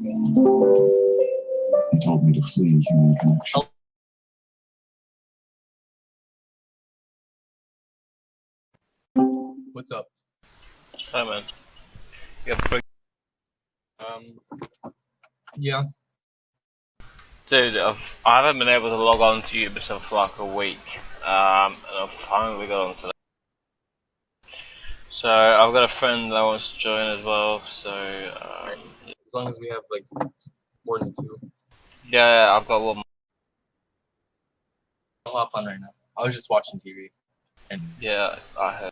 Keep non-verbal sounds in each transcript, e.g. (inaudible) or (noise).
He told me to flee human connection. What's up? Hi man. You got Um, yeah. Dude, I've, I haven't been able to log on to Ubisoft for like a week, um, and I've finally got on today. So I've got a friend that wants to join as well. So um, As long as we have like more than two. yeah, I've got one. more. I'll hop on right now. I was just watching TV. And Yeah, I heard.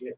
Dude,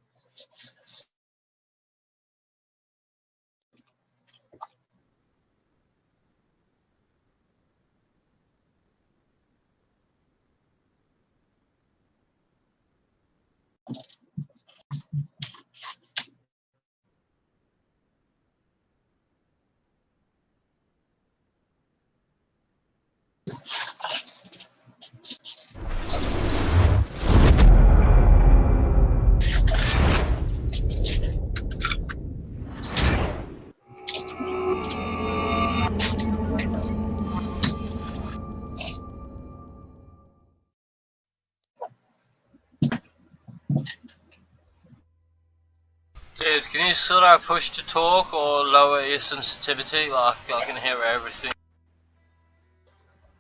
can I push to talk or lower your sensitivity? Like I can hear everything.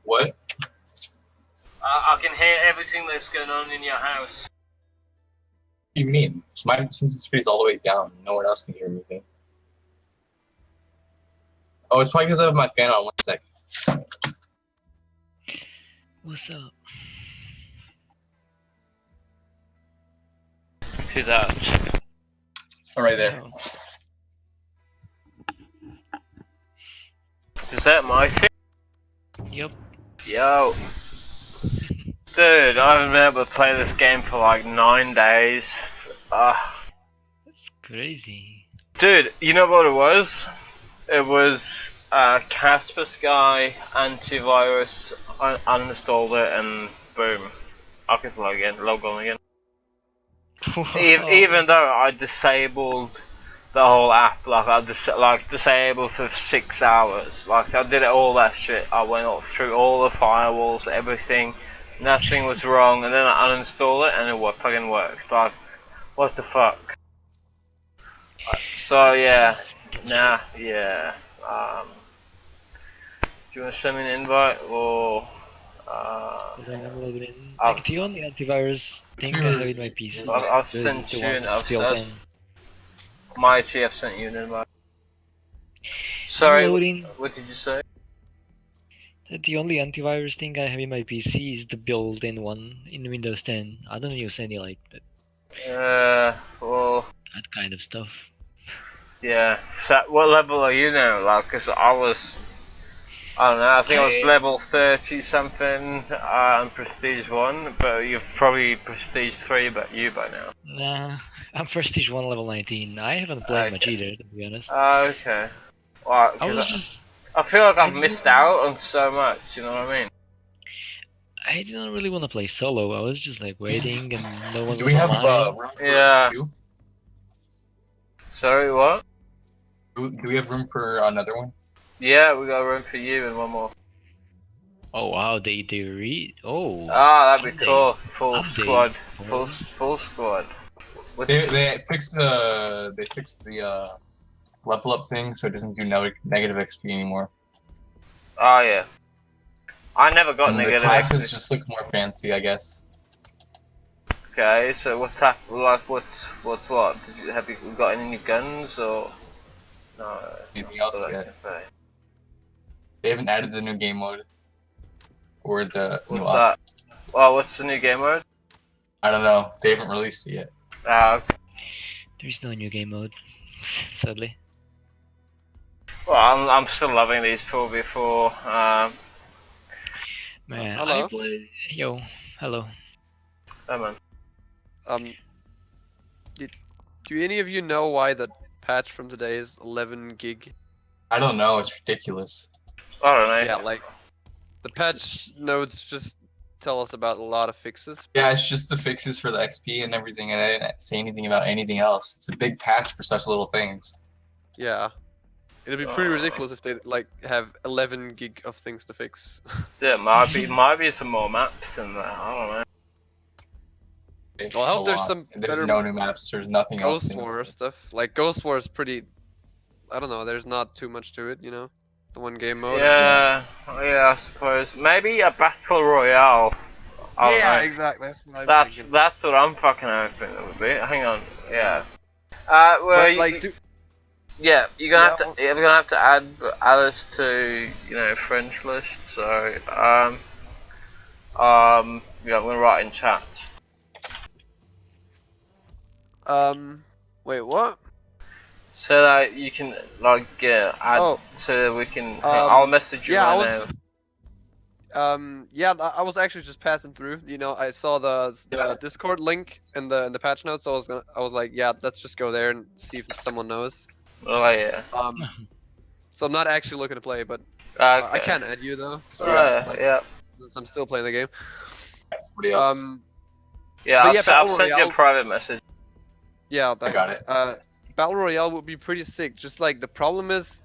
what? I, I can hear everything that's going on in your house. What do you mean? My sensitivity is all the way down. No one else can hear me. Oh, it's probably because I have my fan on. One sec. What's up? Who's that? Oh, right there. Oh, that my thing? Yep. Yo. Dude, I haven't been able to play this game for like nine days. Ah. That's crazy. Dude, you know what it was? It was uh, Kaspersky antivirus. I uninstalled it and boom, I can log in, log on again. (laughs) Even, even though I disabled the whole app, like I dis- like disabled for six hours, like I did it all that shit. I went all through all the firewalls, everything. Nothing was wrong, and then I uninstalled it and it wo- fucking worked. Like, what the fuck? So yeah, nah, yeah. Um, do you want to send me an invite or? Uh, Hold on, I'm logging in. I've- Like, the only antivirus thing I have in my PC. I've- I've the- sent the you one an- that's I've built sent- in. my GF sent you an invite. Sorry, Loading. what did you say? The only antivirus thing I have in my PC is the built-in one in Windows 10. I don't use any like that, Uh, well, that kind of stuff. yeah. So, what level are you now? Like, cause I was, I don't know. I think I was level thirty something uh, on Prestige One, but you've probably Prestige Three, but you by now. Nah, I'm Prestige 1 level 19. I haven't played much either, to be honest. Uh, okay. Well, I 'cause was I, just I feel like I've I missed didn't- out on so much. You know what I mean? I didn't really want to play solo. I was just like waiting, and no (laughs) one Do was we have uh, room for Yeah. two? Sorry, what? Do, do we have room for another one? Yeah, we got room for you and one more. Oh wow, they they read. Oh, Ah, that'd be cool. Full Update. squad. Full full squad. With- They, they fixed the they fixed the uh, level up thing, so it doesn't do no, negative XP anymore. Oh yeah. I never got And the negative. classes XP. just look more fancy, I guess. Okay, so what's hap- like what's what's what? Did you have you got any new guns or no? Anything else not yet? That okay. They haven't added the new game mode or the new What's op- that? Well, what's the new game mode? I don't know. They haven't released it yet. Ah, okay. there's no new game mode, (laughs) sadly. well, I'm I'm still loving these four before. Um, Man, hello? I play. Yo, hello. oh man. Um, did, do any of you know why the patch from today is 11 gig? I don't know. It's ridiculous. I don't know. Yeah, like the patch notes just tell us about a lot of fixes. Yeah, it's just the fixes for the XP and everything, and I didn't say anything about anything else. It's a big patch for such little things. Yeah, it'd be pretty Uh. ridiculous if they like have 11 gig of things to fix. (laughs) Yeah, might be might be some more maps in there. I don't know. Well, I hope there's lot. some There's better no new maps. There's nothing else. Ghost. War stuff. Like Ghost War is pretty. I don't know. There's not too much to it, you know. The one game mode. Yeah, yeah, I suppose maybe a battle royale. I don't know. exactly. That's what I'm That's thinking. that's what I'm fucking hoping it would be. Hang on, yeah. Uh, well, But, you- like, do, yeah, you're gonna Yeah, have to you're gonna have to add Alice to you know friends list. So um, um, yeah, I'm gonna write in chat. um, wait, what? So that you can like yeah add Oh. so that we can. Um, I'll message you yeah, I right was- now. Um, yeah, I I was actually just passing through. You know, I saw the, Yeah. Discord link in the in the patch notes. So I was gonna, I was like, yeah, let's just go there and see if someone knows. Oh yeah. Um, (laughs) so I'm not actually looking to play, but uh, I can add you though, So, yeah, yeah, like, yeah. since I'm still playing the game. somebody else. Um, Yeah, I'll, yeah, s- I'll Battle send you a Royale- private message. yeah, I got thanks. it. Uh, Battle Royale would be pretty sick. Just like the problem is,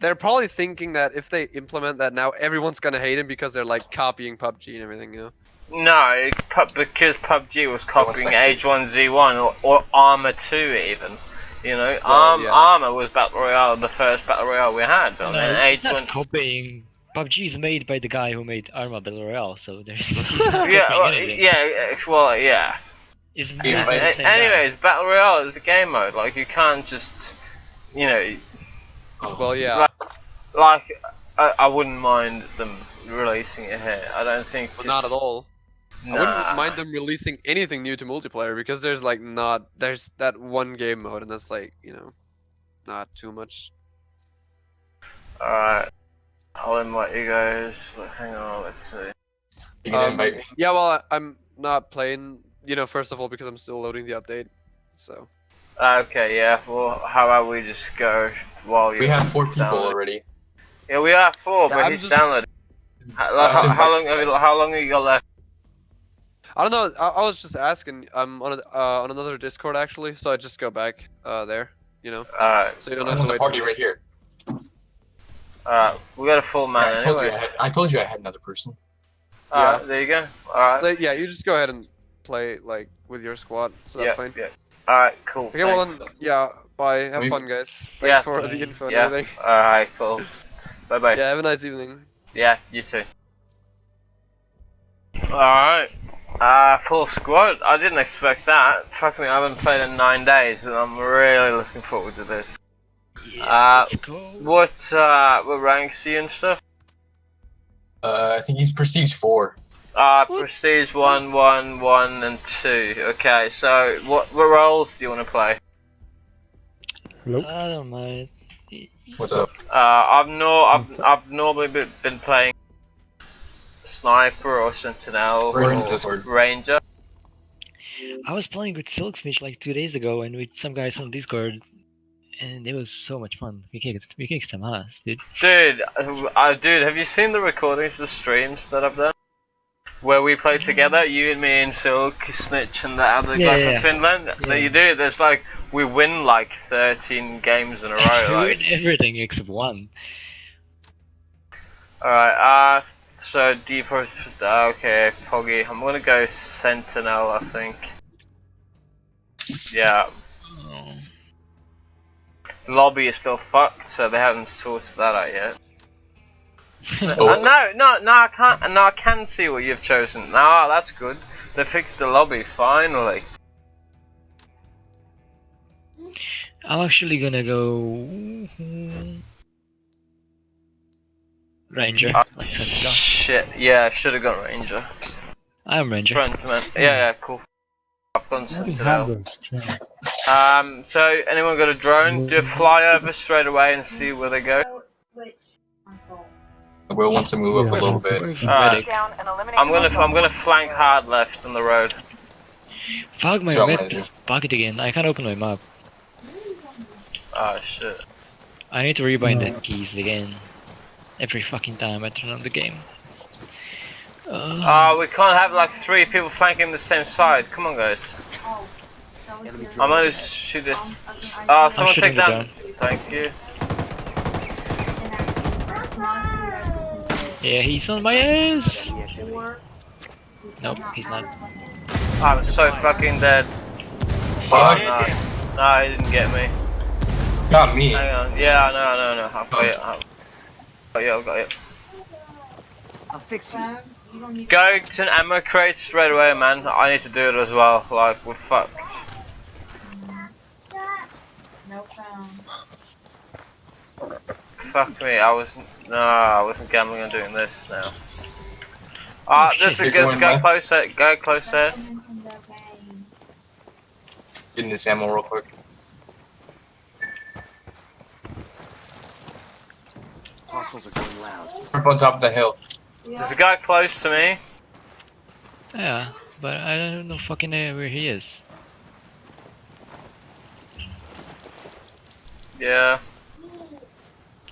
they're probably thinking that if they implement that now, everyone's gonna hate him because they're like copying PUBG and everything. You know. No, pu- because PUBG was copying second. H1Z1 or, or Arma 2 even. You know, Well, Arm, yeah. Arma was Battle Royale, the first Battle Royale we had. No, and then it's not H1... copying. PUBG is made by the guy who made Arma Battle Royale, so there's (laughs) (laughs) Yeah, well, anything. yeah, it's, well, yeah. It's Yeah, made but by the A- anyways, Battle Royale is a game mode. Like, you can't just, you know, Well, yeah. Like- like, I, I wouldn't mind them releasing it here. I don't think. But not at all. Nah. I wouldn't mind them releasing anything new to multiplayer because there's like not there's that one game mode and that's like you know not too much. Alright. I'll invite you guys. Hang on, let's see. um. Yeah, well I'm not playing. You know, first of all because I'm still loading the update. So Okay, yeah. Well, how about we just go while you? We have four people download- already. Yeah, we have four, Yeah, but I'm he's just- downloaded. How, Uh, how, how long have you, how long have you got left? I don't know. I, I was just asking. I'm on a, uh, on another Discord actually, so I just go back uh, there. You know, Alright, so you don't I'm have to wait. party for me. right here. alright. We got a full man I told you I had. I told you I had another person. Alright, there you go. Alright. So, yeah, you just go ahead and play like with your squad. So that's yeah, fine. yeah. Alright, cool. Okay, well then, yeah. Bye. Have We- fun, guys. Thanks Yeah. for Bye. the info and Yeah. everything. Alright, cool. Bye bye. Yeah, have a nice evening. Yeah, you too. Alright. Uh, full squad. I didn't expect that. Fuck me, I haven't played in nine days and I'm really looking forward to this. Yeah, Uh, let's. What, uh, what ranks you and stuff? Uh, I think he's Prestige four. Uh, Prestige 1, 1, 1, and 2. Okay, so what, what roles do you want to play? I don't mind. What's up? Uh, I've no, I've, I've normally been, been playing Sniper or Sentinel We're or Ranger. I was playing with Silk Snitch like two days ago and with some guys from Discord, and it was so much fun. We kicked, we kicked some ass, dude. Dude, uh, uh, dude, have you seen the recordings, the streams that I've done? Where we play together, you and me and Silk, Snitch, and the other Yeah, guy yeah, from. Finland. Yeah. That you do. There's like we win like 13 games in a row. (laughs) We like, win everything except one. all right. Uh, so D4. Uh, okay, Foggy. I'm gonna go Sentinel. I think. Yeah, Oh. lobby is still fucked, so they haven't sorted that out yet. (laughs) Oh, Uh, no, no, no, I can't. No, I can see what you've chosen. No, that's good. They fixed the lobby finally. I'm actually gonna go Ranger. Uh, go. Shit. Yeah, I should have gone Ranger. I'm Ranger. Front, man. Yeah, yeah, cool. I've gone I already have Sentinel. Um, so anyone got a drone? Do a flyover straight away and see where they go. Switch console. Will wants to move up a little bit. Alright. Down and eliminate I'm gonna, I'm gonna flank hard left on the road. Fuck my Jump map later. is bugged again. I can't open my map. Oh shit. I need to rebind No. the keys again. Every fucking time I turn on the game. Uh, Ah, we can't have like three people flanking the same side. Come on, guys. Oh, that was your- I'm gonna shoot this. I was- I Ah, someone take the down. Thank you. and I- not you yeah, he's on my ass. guys can work. Nope, he's not. I'm so fucking dead. Fuck. No, no, he didn't get me. Not me. Hang on. Yeah, no, no, no. I've got it. I've got it. I've got it. I'll fix you. Sam, you don't need Go to an ammo crate straight away, man. I need to do it as well. Like, we're fucked. no phone. Fuck me. I wasn't. No, I wasn't gambling on doing this now. Ah, Oh, there's shit. a You're go, going go left? closer. Go closer. Coming from. Getting this ammo real quick. Hostiles are going loud. Up on top of the hill. There's a guy close to me. Yeah, but I don't know fucking uh, where he is. Yeah.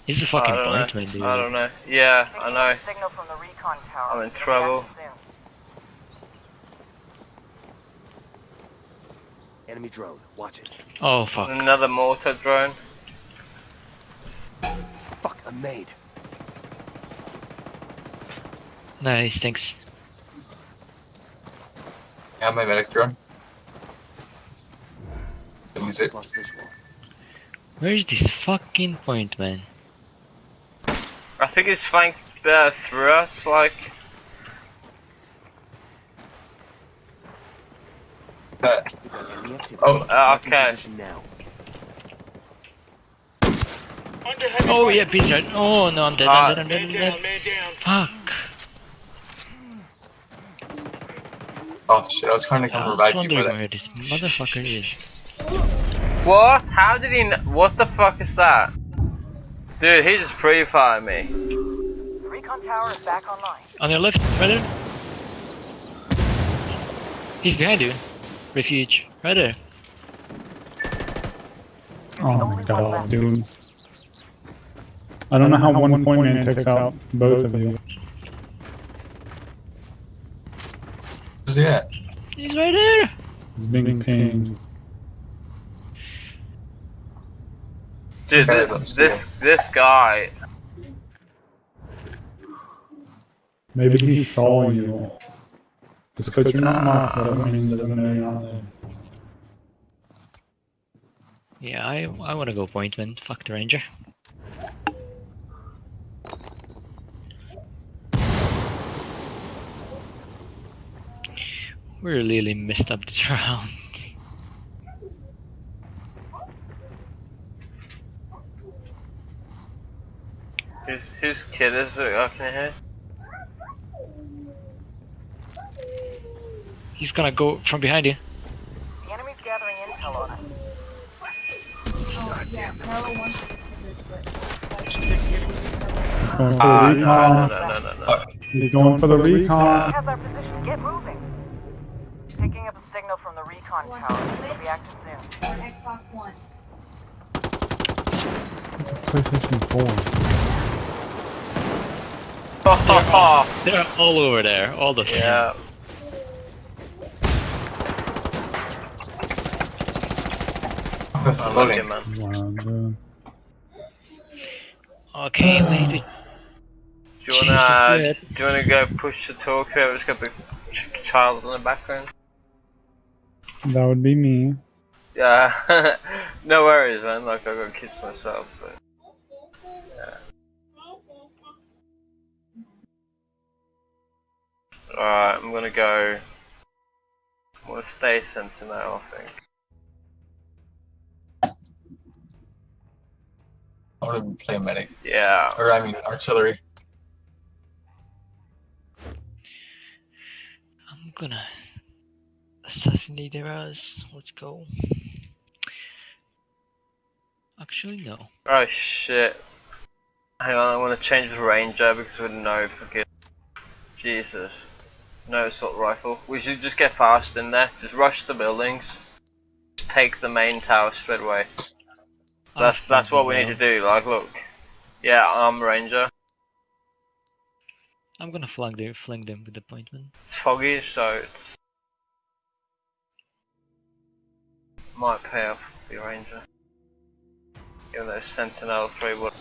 He's a I fucking don't point man, dude. I don't know. Yeah, I know. Signal from the recon tower. I'm in trouble. Enemy drone. Watch it. Oh fuck. Another mortar drone. Fuck, a maid. made. Nice, thanks. I have my medic drone. Use it. Where is this fucking point, man? I think it's flanked uh, through us, like. That. We've got enemy activity. Oh, uh, okay. Oh yeah, peace right. Oh no, I'm dead, Ah. I'm dead, I'm dead, I'm dead. Fuck. Oh shit! I was trying to I come was revive you wondering for that. where this motherfucker is. What? How did he? What the fuck is that? Dude, he just pre-fired me. Recon tower is back online. On your left, right there. He's behind you. Refuge, right there. Oh my god, dude. I don't know how one point man takes out both of you. Where's he at? He's right there. He's being pinged. Dude, this this this guy. Maybe he saw you. Just because you're not marked doesn't mean doesn't mean you're not there. Yeah, I I wanna go point man. Fuck the ranger. We really messed up this (laughs) round. Whose whose kid is it? I can hear. He's gonna go from behind you. The enemy's gathering intel on us. Oh, yeah. No one He's going for Ah, the no, recon. no, no, no, no, no. He's going for the recon. has our position. Get moving. Picking up a signal from the recon tower. It'll be active soon. Xbox One. It's a PlayStation 4. (laughs) They're all over there, all the them. yeah. I'm Loading. looking, man. Okay, we need to Do you wanna, this to it. do you wanna go push the talk? Whoever's got the ch- child in the background. that would be me. Yeah, (laughs) no worries, man. Like I got kids myself, but Alright, I'm gonna go. I'm gonna stay sentinel, I think. I want to play medic. Yeah. Or, I mean, artillery. I'm gonna assassinate their ass. Let's go. Actually, no. Oh shit. Hang on, I want to change the ranger because we're no fucking. Jesus. No assault rifle. We should just get fast in there. Just rush the buildings. Just take the main tower straight away. That's that's what we need to do. Like, look. Yeah, I'm ranger. I'm gonna flank them, flank them with appointment. It's foggy, so it's might pay off to be ranger. Even though Sentinel 3 would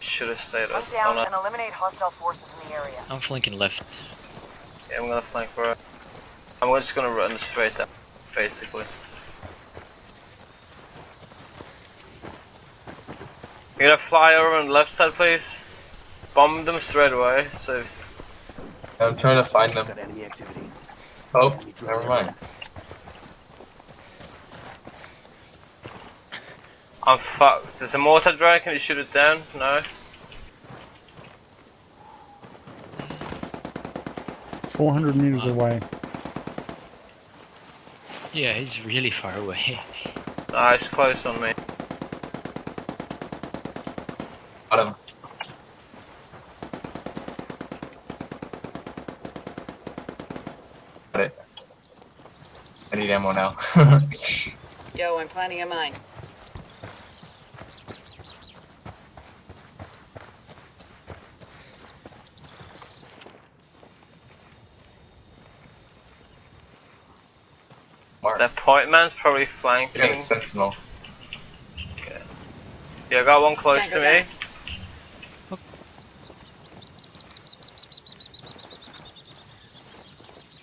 should have stayed Hunt us down on and eliminate hostile forces in the area. I'm flanking left. Yeah, I'm gonna flank for it. I'm just gonna run straight up, basically. You gonna fly over on the left side, please? Bomb them straight away, so I'm trying to find them. Got enemy activity. Oh, Enemy drone never mind. I'm fucked. There's a mortar drone, can you shoot it down? No? 400 meters away. Yeah, he's really far away. (laughs) Nah, it's close on me. Got him. Got it. I need ammo now. (laughs) Yo, I'm planning a mine. Mark. That point man's probably You got flanking. a sentinel. Yeah, I got one close Tango to me. down.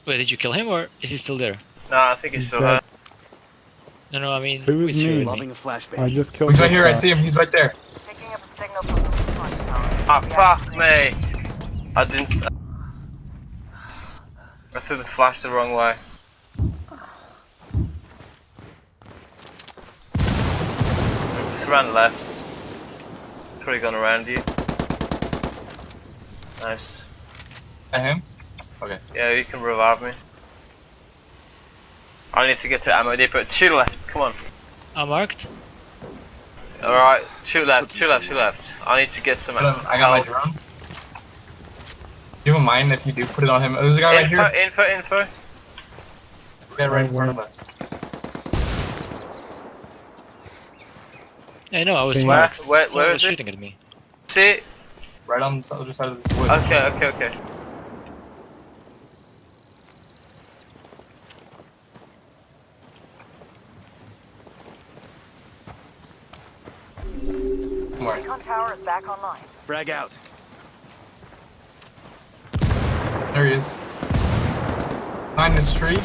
Wait, did you kill him or is he still there? No, I think he's He's still dead. No, no, I mean, Who who is is here me? with a flashbang. I just killed He's right this here, I see him, he's right there. Picking up a signal from the recon tower. Ah, fuck me! I didn't. I threw the flash the wrong way. Just ran left. Probably gone around you. Nice. At him? Yeah, you can revive me. I need to get to ammo depot. Two left. Come on. I'm marked. Alright, two left, two left, two left. I need to get some I got, I got my help. drone. Do you mind if you do put it on him? Oh, there's a guy right here. info, info. Guy right in front of us. I know, I was Where- marked. where- Someone where was is it? shooting at me. See? Right on the other side of this wood. Okay, okay, okay. Come on. Recon tower is back online. Frag out. There he is. Behind this tree.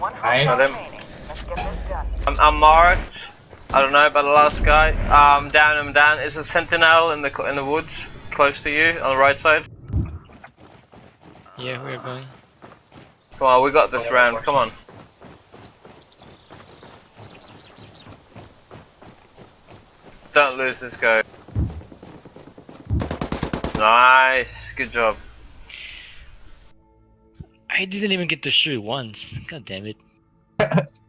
One Nice. hostile Got him. remaining. Let's get this done. I'm, I'm marked. I don't know about the last guy. Um, down, I'm down. Is a sentinel in the in the woods close to you on the right side? Yeah, we're going. Come on, we got this round. Come on. Don't lose this guy. Nice, good job. I didn't even get to shoot once. God damn it. (laughs)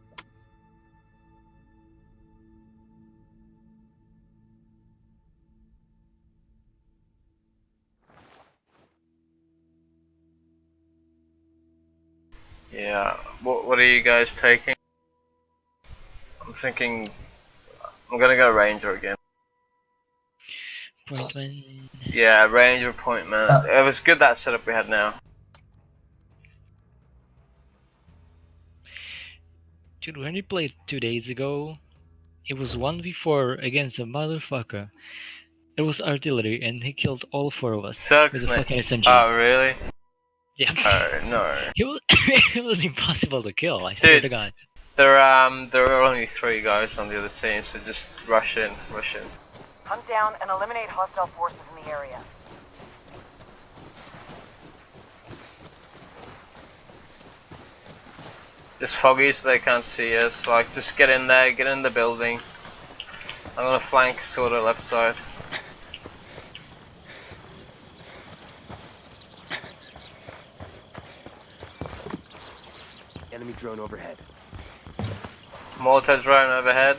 Yeah. What What are you guys taking? I'm thinking. I'm gonna go ranger again. Point one. Yeah, ranger point man. Uh. it was good that setup we had now. Dude, when we played two days ago, it was 1v4 against a motherfucker. It was artillery, and he killed all four of us Sucks, with a man. fucking SMG. Oh really? Yeah. Oh no. (laughs) It was, (coughs) it was impossible to kill, I swear Dude. to god. There um there are only three guys on the other team, so just rush in, rush in. Hunt down and eliminate hostile forces in the area. Just foggy so they can't see us. Like just get in there, get in the building. I'm gonna flank sort of left side. Enemy drone overhead. Mortar drone overhead.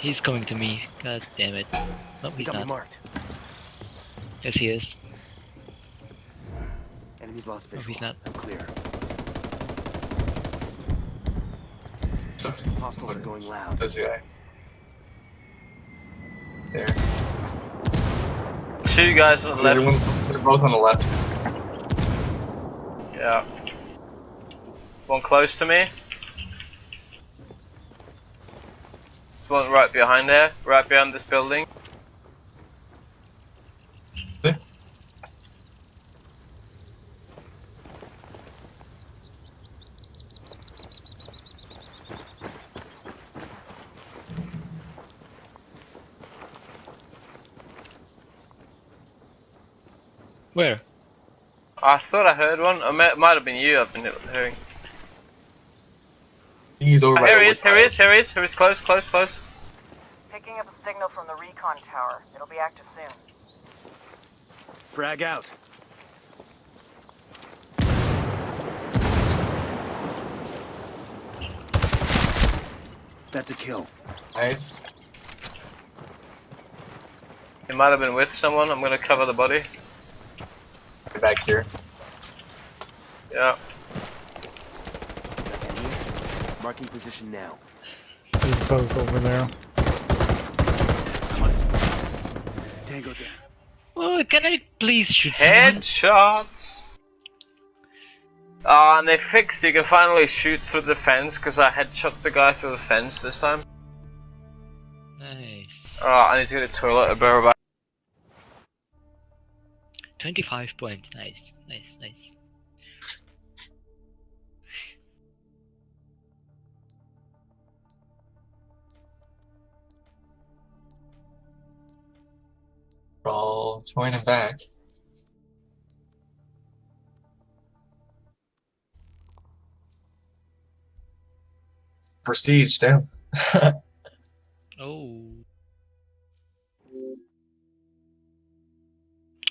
He's coming to me. God damn it. No, He he's got me not. marked. Yes, he is. Enemy's lost No, visual. he's not. I'm clear. Hostiles are going loud. This guy. There. Two guys on the The left. ones, they're both on the left. Yeah. One close to me. There's one right behind there, right behind this building. There. Where? I thought I heard one. It might, might have been you. I've been hearing. He's over Oh, by here the he is. Here he is. piles. Here he is. Here he is. Close. Close. Close. Picking up a signal from the recon tower. It'll be active soon. Frag out. That's a kill. Nice. He might have been with someone. I'm gonna cover the body. Get back here. Yeah. Enemy. Marking position now. He's both over there. Tango down. Oh, can I please shoot someone? Headshots. Ah, and they fixed. You can finally shoot through the fence because I headshot the guy through the fence this time. Nice. Oh, I need to get a toilet. I'll be right back. 25 points. Nice. Nice. Nice. We're all joining back. Prestige down. (laughs) Oh.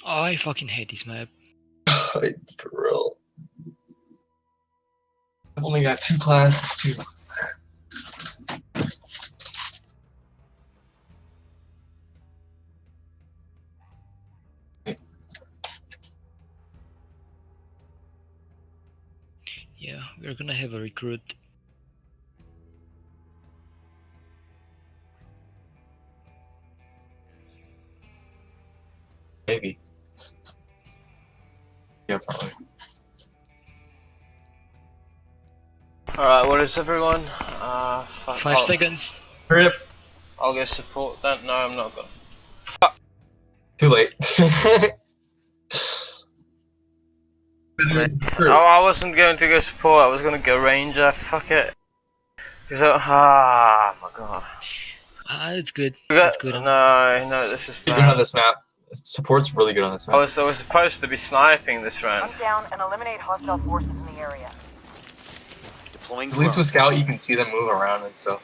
Oh, I fucking hate this map. (laughs) For real. I've only got two classes too. We're gonna have a recruit. Maybe. Yeah, probably. Alright, what is everyone? Uh, fuck. Five I'll, seconds. Rip. I'll go support that. No, I'm not gonna. Fuck. Too late. (laughs) Oh, I wasn't going to go support. I was going to go ranger. Fuck it. Cause I, ah, my god. Ah, it's good. We got- That's good. No, no, this is You're good on bad. this map. Support's really good on this I map. was, I was supposed to be sniping this round. Hunt down and eliminate hostile forces in the area. Deploying At least with Scout, you can see them move around and stuff.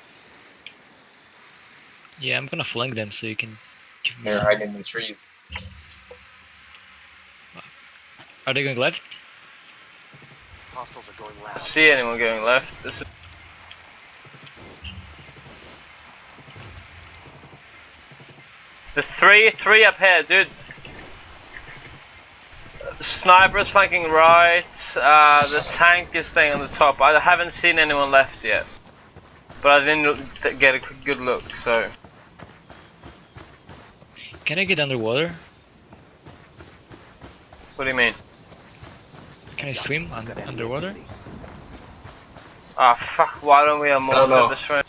Yeah, I'm gonna flank them so you can give me They're some. hiding in the trees. Are they going left? Hostiles are going I see anyone going left. This is There's three, three up here, dude. Sniper is flanking right. Uh, the tank is staying on the top. I haven't seen anyone left yet, but I didn't get a good look. So Can I get underwater? What do you mean? Can I swim un- underwater? activity. Ah, fuck, why don't we have more I don't of this room?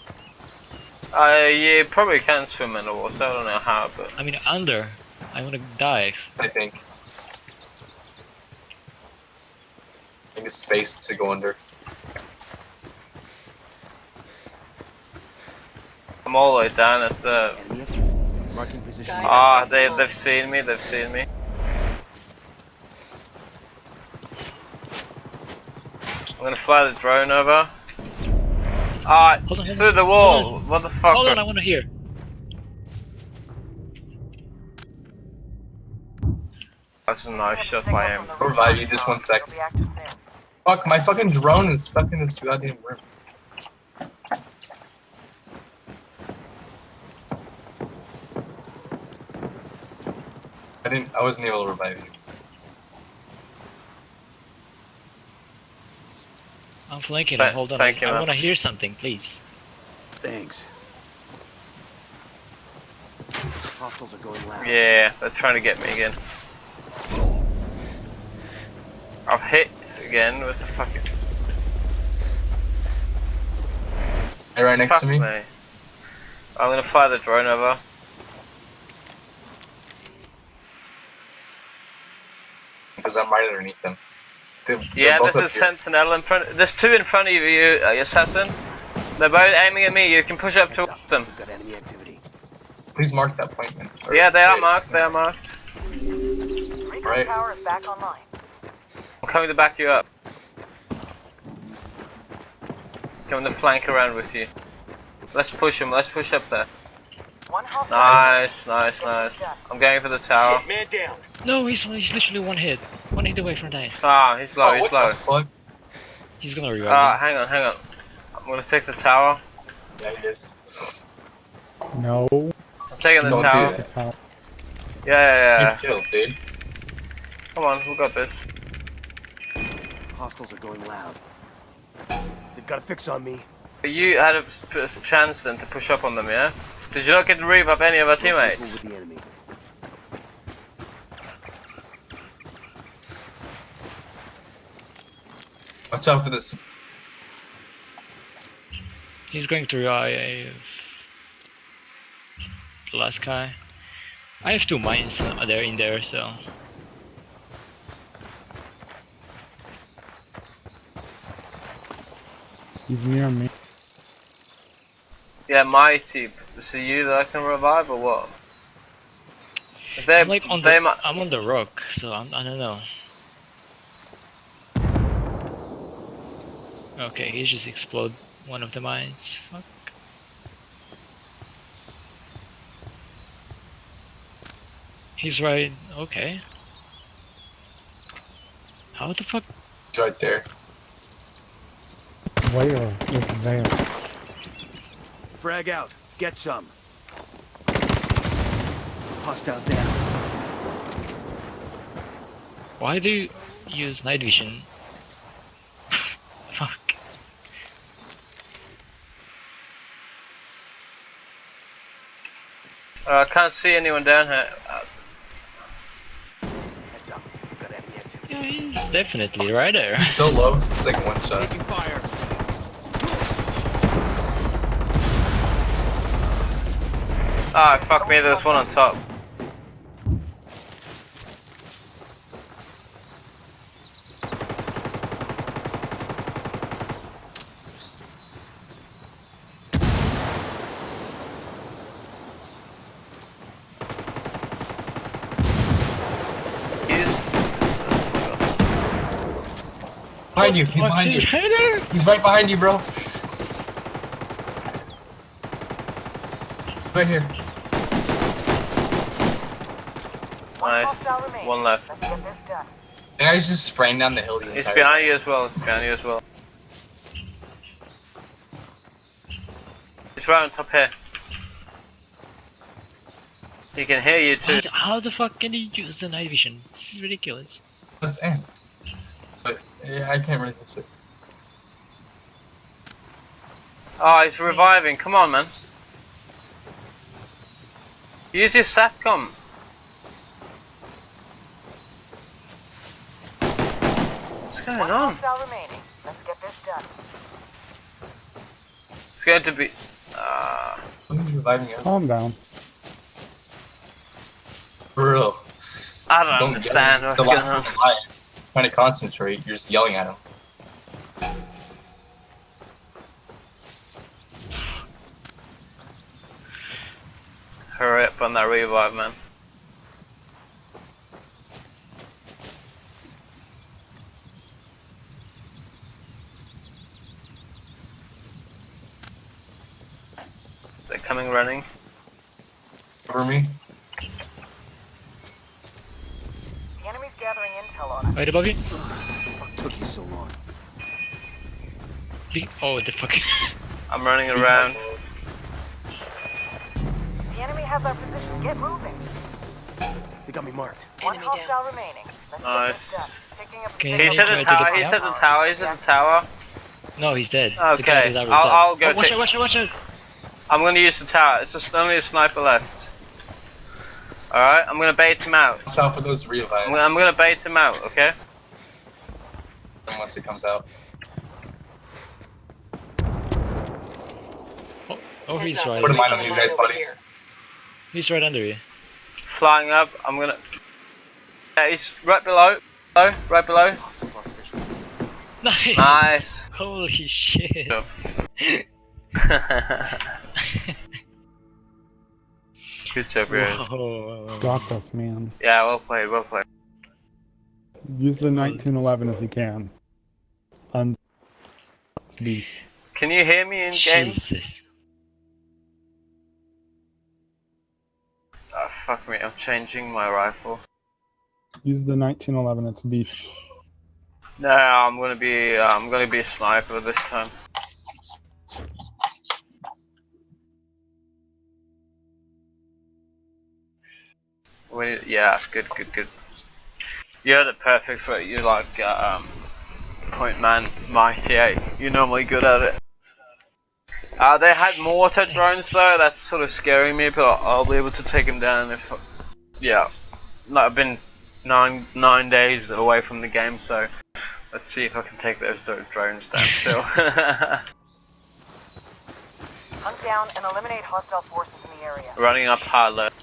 Uh, you probably can swim in the water, I don't know how, but... I mean, under. I want to dive. I think. I think it's space to go under. I'm all the way down at the... Enemy activity. Marking position. Ah, they, they've seen me, they've seen me. I'm gonna fly the drone over. Ah, Hold on, it's hold through the wall. What the fuck? Hold on, I want to hear. That's a nice Picking up shot by him. from the Revive you just tower. one sec. It'll be active soon. Fuck, my fucking drone is stuck in this goddamn room. I didn't. I wasn't able to revive you. I'm flanking him. Hold on. thank you, I want to hear something, please. Thanks. Hostiles are going loud. Yeah, they're trying to get me again. I've hit again with the fucking. Hey, right next fuck to me. me. I'm gonna fly the drone over. Because I'm right underneath them. They- they're Yeah, both there's a up sentinel in front. There's two in front of you, uh, assassin. They're both aiming at me. You can push up Heads towards them. Got enemy activity. Please mark that point, man. Or- Yeah, they are wait, marked. They are marked. Right. tower is back online. I'm coming to back you up. Coming to flank around with you. Let's push him. Let's push up there. One hostile. Nice, nice, nice. I'm going for the tower. Man down. No, he's he's literally one hit. One hit away from dying. Ah, he's low. Oh, He's low. the fuck? He's gonna revive Ah, me. hang on, hang on. I'm gonna take the tower. Yeah, he is. No. I'm taking the Don't do tower. that. Uh, Yeah, yeah, yeah. Get killed, dude. Come on, we got this. Hostiles are going loud. They've got a fix on me. You had a a chance then to push up on them, yeah? Did you not get to rev up any of our teammates? with the enemy. Watch out for this. He's going to revive the last guy. I have two mines there in there, so he's near me. Yeah, my team. Is it you that I can revive or what? If They, I'm like on they the. I'm on the rock, so I'm, I don't know. Okay, he just explode one of the mines. Fuck. He's right. Okay. How the fuck? He's right there. Where is there? Frag out. Get some. Hostile down. Why do you use night vision? (laughs) fuck. Uh, I can't see anyone down here. Heads up. Got enemy activity. Yeah, he's definitely right there. He's so low. It's like one shot. Taking fire. Ah, fuck me, there's one on top. He's... Behind you. He's behind you. he's right there. He's right behind you, bro. Right here. One Nice. One left. Get this done. The guy's just spraying down the hill the He's entire behind you as well. He's behind you as well. He's right on top here. He can hear you too. How, the- how the fuck can he use the night vision? This is ridiculous. Let's end. But yeah, I can't really miss it. Oh, he's reviving. Come on, man. Use your satcom. What's going One on? remaining. Let's get this done. It's going to be. Uh, Somebody's reviving you. Calm down. For real. I don't, Don't understand yell. what's the going last on. Trying to concentrate, you're just yelling at him. Hurry up on that revive, man. They're coming running. Cover me. The enemy's gathering intel on us. Right above you. What took you so long? The- Oh, the fuck. I'm running around. The enemy has our position. Get moving. They got me marked. One hostile remaining. Let's Nice. get this done. Picking up Okay, He's at the try to tower. He's at the tower. He's at the tower. No, he's dead. Okay, that I'll- dead. I'll go Oh, watch take- out, watch out, watch out. I'm gonna use the tower. It's just only a sniper left. Alright, I'm gonna bait him out. Watch out for those revives. I'm gonna, I'm gonna bait him out, okay? And Once it comes out. Oh, oh he's right. Put a mine on these guys' bodies. He's right under you. Flying up, I'm gonna. Yeah, he's right below. Below, right below. Hostile lost visual. Nice. Nice. (laughs) Holy shit. Good job, (laughs) guys. Whoa. Got this, man. Yeah, well played, well played. Use the 1911 if you can. Un- beast. Can you hear me in game? Jesus. Fuck me, I'm changing my rifle. Use the 1911. It's beast. No, I'm gonna be, uh, I'm gonna be a sniper this time. We, yeah, good, good, good. You're the perfect for it. You're like uh, um, point man, mighty eight. You're normally good at it. Uh, they had mortar drones though. That's sort of scaring me, but I'll, I'll be able to take them down if. Yeah, no, I've been nine nine days away from the game, so let's see if I can take those dro- drones down still. (laughs) Hunt down and eliminate hostile forces in the area. Running up high left.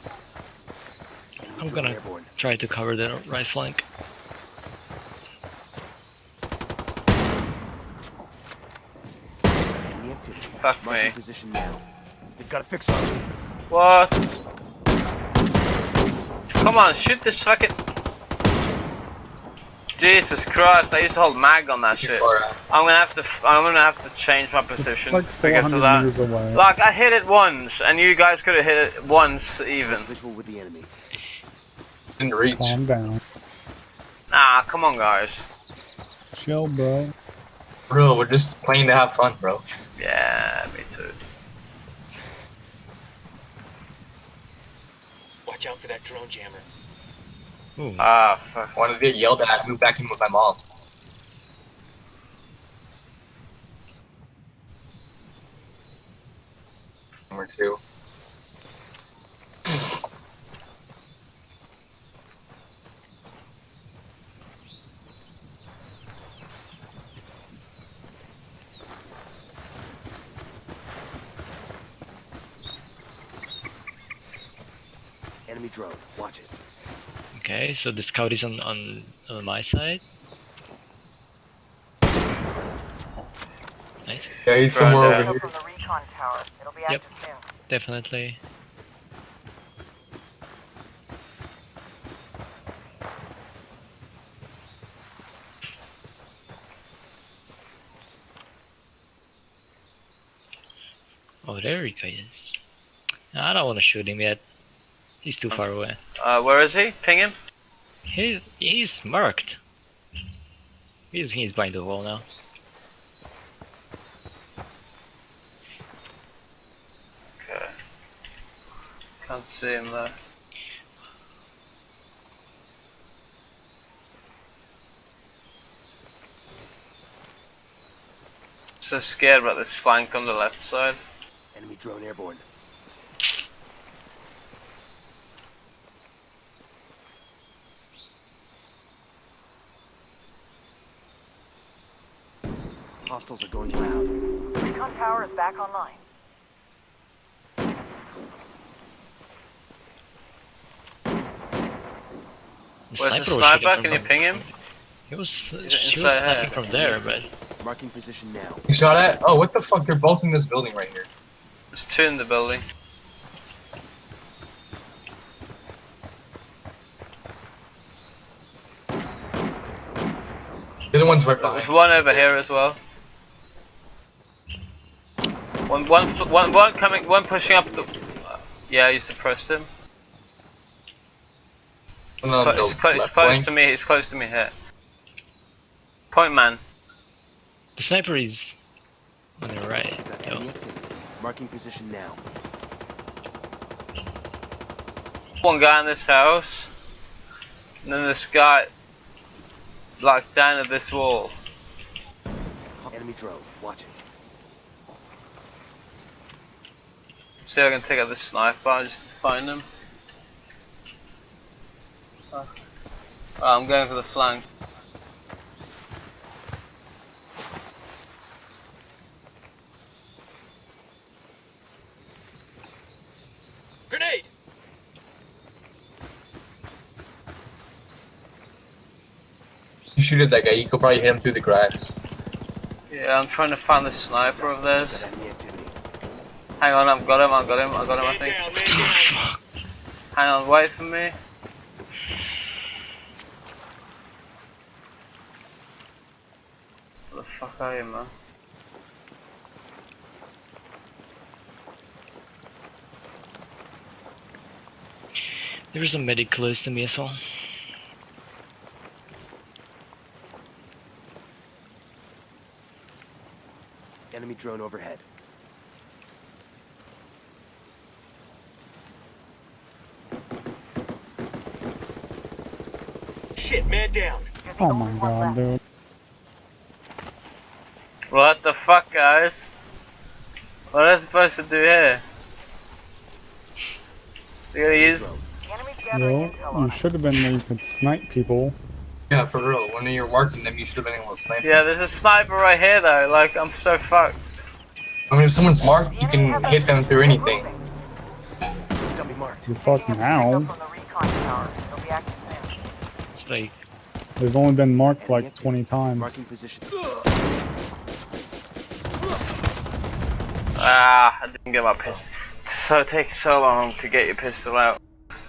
I'm gonna try to cover the right flank. Enemy activity. Fuck Marking me. position now. They've got to fix on me. What? Come on, shoot this fucking. Jesus Christ! I used to hold mag on that shit. Uh, I'm gonna have to. f- I'm gonna have to change my position Like because of that. meters. Like I hit it once, and you guys could have hit it once even. Visual with the enemy. didn't reach. Calm down. Ah, come on, guys. Chill, bro. Bro, we're just playing to have fun, bro. Yeah, me too. Watch out for that drone jammer. Ooh. Ah, fuck. Wanted to get yelled at, I moved back in with my mom. Number two. Enemy drone. Watch it. Okay, so the scout is on, on, on my side. Nice, Yeah, he's Right somewhere there. over here. from the recon tower. It'll be Yep. soon. definitely. Oh, there he is. I don't want to shoot him yet. He's too far away. Uh, where is he? Ping him. He, he's marked. He's, he's behind the wall now. Okay. Can't see him there. So scared about this flank on the left side. Enemy drone airborne. Hostiles are going loud. Recon tower is back online. The Where's the sniper was sniper? Can you ping him? He was, it she was inside sniping from there, but Marking position now. You shot at? Oh, what the fuck? They're both in this building right here. There's two in the building. The other one's right There's one over here as well. One, one, one, one coming, one pushing up the. Yeah, you suppressed him. One on Clo- It's, clo- it's close flank. to me. It's close to me here. Point man. the sniper is on the right. Got Yo. enemy activity. Marking position now. One guy in this house. And then this guy, like down at this wall. Enemy drone. Watching. See if I can take out this sniper and just find him. Oh. Oh, I'm going for the flank. Grenade! You shoot at that guy, you could probably hit him through the grass. Yeah, I'm trying to find the sniper of Got theirs. Enemy activity. Hang on, I've got him, I've got him, I've got him, I think. Hang on, wait for me. Where the fuck are you, man? There was a medic close to me as well. Enemy drone overhead. Shit, down. Oh my god, left. dude. What the fuck, guys? What am I supposed to do here? We gotta use. The Yo, you should have been where you could snipe people. Yeah, for real. When you're marking them, you should have been able to snipe Yeah, them. there's a sniper right here though. Like, I'm so fucked. I mean, if someone's marked, you can hit them through anything. Got me marked. You fuck Picking up now. signal They've only been marked Enemy like activity. 20 times. Marking position. Ah, I didn't get my pistol. So it takes so long to get your pistol out.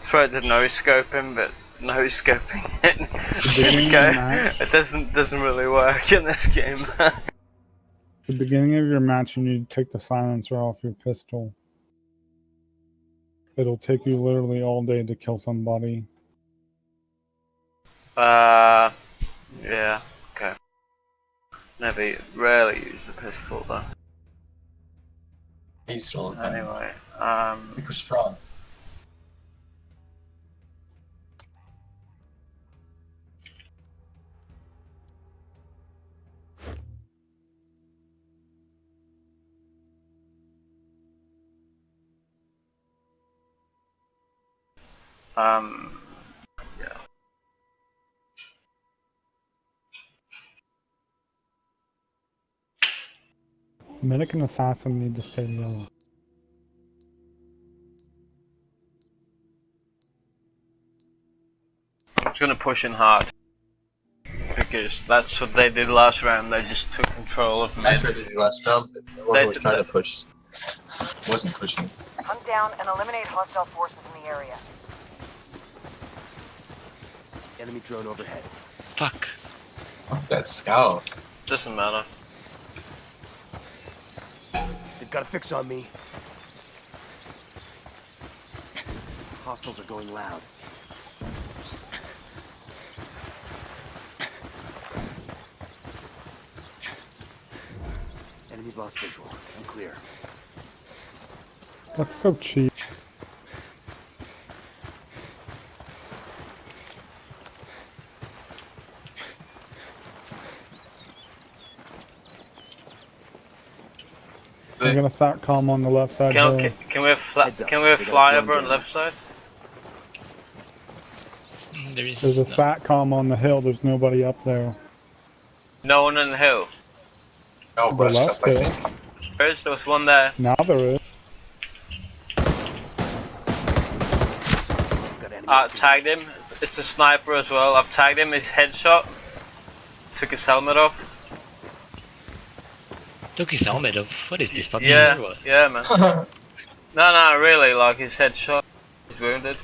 Tried to no scope him, but no scoping (laughs) it. beginning of the okay. match. It doesn't doesn't really work in this game. (laughs) the beginning of your match, you need to take the silencer off your pistol. It'll take you literally all day to kill somebody. Uh, yeah, okay. Never, rarely use the pistol though. He's still all the time. Anyway, um, Super strong. um, Medic and assassin need to stay low. I'm just gonna push in hard. Because that's what they did last round, they just took control of me. I mid. tried to do last round, but everyone was trying to push. Wasn't pushing. Hunt down and eliminate hostile forces in the area. Enemy drone overhead. fuck. Fuck that scout. Doesn't matter. Got a fix on me. Hostiles are going loud. Enemies lost visual. I'm clear. That's so cheap. I got a SATCOM on the left side Can, hill. can, can we have fla- can we have we got a flyover on the left side? Mm, There is There's a no- SATCOM on the hill. There's nobody up there. No one on the hill. Oh, The rushed up, left I hill. think. There's there was one there. Now there is. Got enemy Uh, tagged him. It's, it's a sniper as well. I've tagged him. His headshot. Took his helmet off. Took his helmet off. What is this fucking Yeah, yeah, man. (laughs) no, no, really. Like his head shot. He's wounded.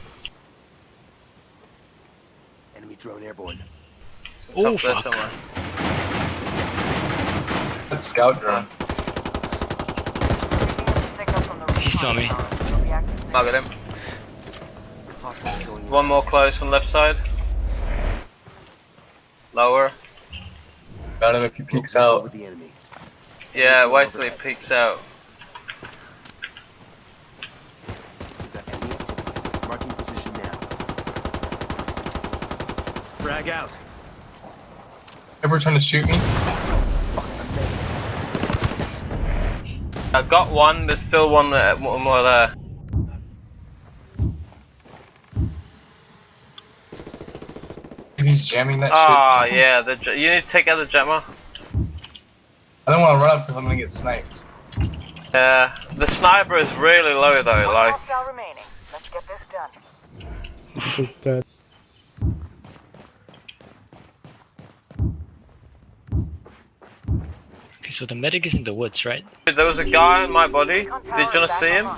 Enemy drone airborne. Oh, Top there fuck. somewhere. That's scout drone. Taking a signal from the He saw me. tower. It'll be active soon. Target him. One more close on left side. Lower. Got him if he peeks out. With the enemy. Yeah, Drone wait till he overhead. peeks out. We've enemy. Marking position now. Frag out. Ever trying to shoot me? I got one. There's still one, there, one more there. He's jamming that Ah, shit. yeah. The you need to take out the jammer. I don't want to run up because I'm gonna get sniped. Yeah, the sniper is really low though. One Like, remaining. Let's get this done. He's dead. Okay, so the medic is in the woods, right? there was a guy in my body. Did you wanna see him?